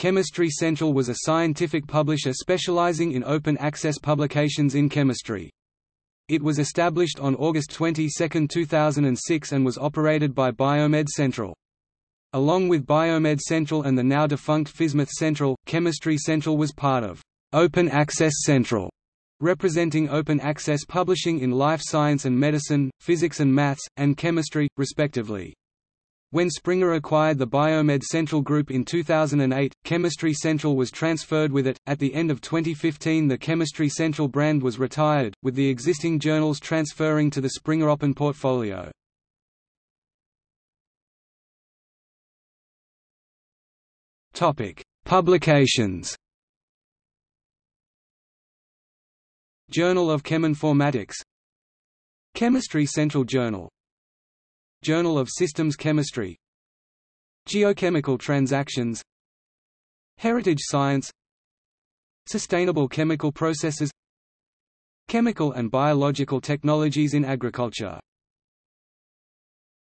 Chemistry Central was a scientific publisher specializing in open access publications in chemistry. It was established on August 22, 2006 and was operated by Biomed Central. Along with Biomed Central and the now defunct PhysMath Central, Chemistry Central was part of Open Access Central, representing open access publishing in life science and medicine, physics and maths, and chemistry, respectively. When Springer acquired the Biomed Central Group in 2008, Chemistry Central was transferred with it. At the end of 2015, the Chemistry Central brand was retired, with the existing journals transferring to the Springer Open portfolio. Topic: Publications. Journal of Cheminformatics Chemistry Central Journal Journal of Systems Chemistry. Geochemical Transactions. Heritage Science. Sustainable Chemical Processes. Chemical and Biological Technologies in Agriculture